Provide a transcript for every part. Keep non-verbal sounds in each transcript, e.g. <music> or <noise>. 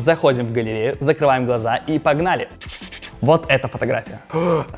Заходим в галерею, закрываем глаза и погнали. Вот эта фотография.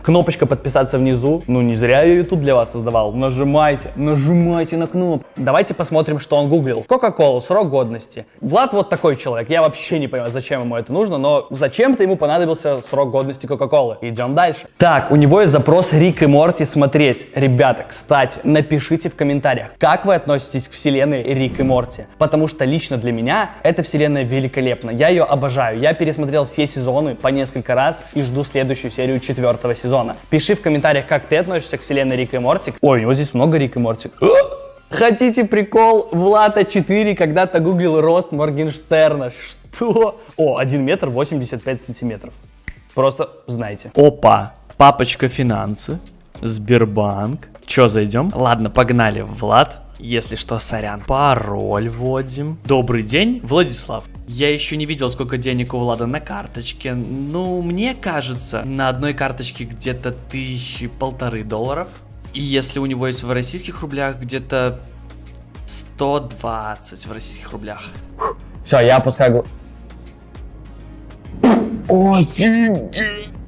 Кнопочка подписаться внизу. Ну, не зря я тут для вас создавал. Нажимайте, нажимайте на кнопку. Давайте посмотрим, что он гуглил. Кока-кола, срок годности. Влад вот такой человек. Я вообще не понимаю, зачем ему это нужно, но зачем-то ему понадобился срок годности Кока-колы. Идем дальше. Так, у него есть запрос Рик и Морти смотреть. Ребята, кстати, напишите в комментариях, как вы относитесь к вселенной Рик и Морти. Потому что лично для меня эта вселенная великолепна. Я ее обожаю. Я пересмотрел все сезоны по несколько раз и жду жду следующую серию четвертого сезона. Пиши в комментариях, как ты относишься к вселенной Рик и Морти. Ой, у него здесь много Рик и Морти. Хотите прикол? Влада 4 когда-то гуглил рост Моргенштерна. Что? О, 1 метр 85 сантиметров. Просто знаете. Опа, папочка финансы, Сбербанк. Че, зайдем? Ладно, погнали, Влад. Если что, сорян. Пароль вводим. Добрый день, Владислав. Я еще не видел, сколько денег у Влада на карточке. Ну, мне кажется, на одной карточке где-то тысячи полторы долларов. И если у него есть в российских рублях, где-то 120 в российских рублях. Все, я опускаю... Ой,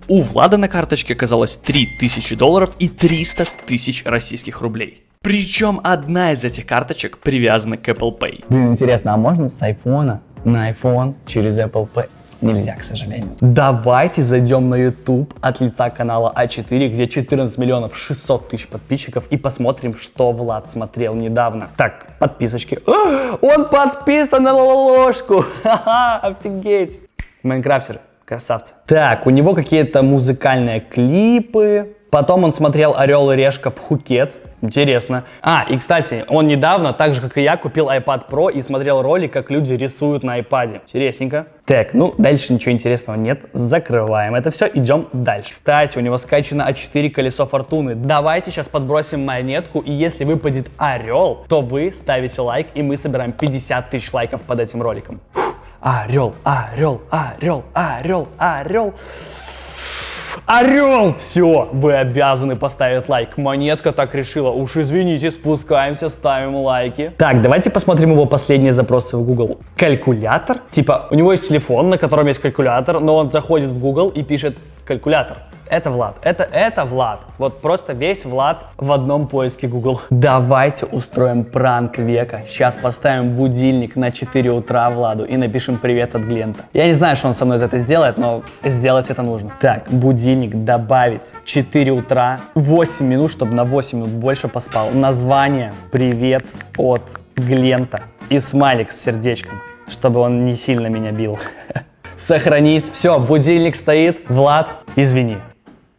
у Влада на карточке оказалось 3000 долларов и 300 тысяч российских рублей. Причем одна из этих карточек привязана к Apple Pay. Блин, интересно, а можно с айфона на iPhone через Apple Pay? Нельзя, к сожалению. Давайте зайдем на YouTube от лица канала А4, где 14 миллионов 600 тысяч подписчиков, и посмотрим, что Влад смотрел недавно. Так, подписочки. О, <gasps> он подписан на ложку! <laughs> Ха-ха, офигеть! Майнкрафтер, красавцы. Так, у него какие-то музыкальные клипы. Потом он смотрел «Орел и решка» Пхукет. Интересно. А, и кстати, он недавно, так же как и я, купил iPad Pro и смотрел ролик, как люди рисуют на iPad. Интересненько. Так, ну дальше ничего интересного нет. Закрываем это все, идем дальше. Кстати, у него скачано А4 колесо фортуны. Давайте сейчас подбросим монетку, и если выпадет орел, то вы ставите лайк, и мы собираем 50 тысяч лайков под этим роликом. Орел, орел, орел, орел, орел. Орел! Все, вы обязаны поставить лайк. Монетка так решила. Уж извините, спускаемся, ставим лайки. Так, давайте посмотрим его последние запросы в Google. Калькулятор. Типа, у него есть телефон, на котором есть калькулятор, но он заходит в Google и пишет калькулятор. Это Влад. Это, это Влад. Вот просто весь Влад в одном поиске Google. Давайте устроим пранк века. Сейчас поставим будильник на 4 утра Владу и напишем привет от Глента. Я не знаю, что он со мной за это сделает, но сделать это нужно. Так, будильник добавить 4 утра, 8 минут, чтобы на 8 минут больше поспал. Название привет от Глента и смайлик с сердечком, чтобы он не сильно меня бил. <laughs> Сохранить. Все, будильник стоит. Влад, извини.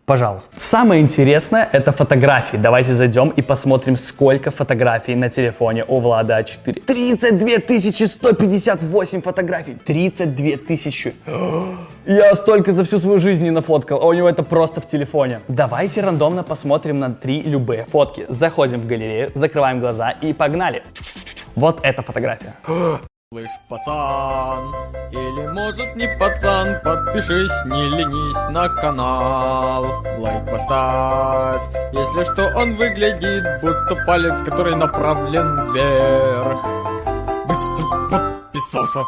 Пожалуйста. Самое интересное это фотографии. Давайте зайдем и посмотрим, сколько фотографий на телефоне у Влада А4. 32 158 фотографий. 32 тысячи. <gasps> Я столько за всю свою жизнь не нафоткал, а у него это просто в телефоне. Давайте рандомно посмотрим на три любые фотки. Заходим в галерею, закрываем глаза и погнали. Вот эта фотография. <gasps> Слышь, пацан, или может не пацан, подпишись, не ленись на канал. Лайк поставь, если что он выглядит, будто палец, который направлен вверх. Быстро подписался.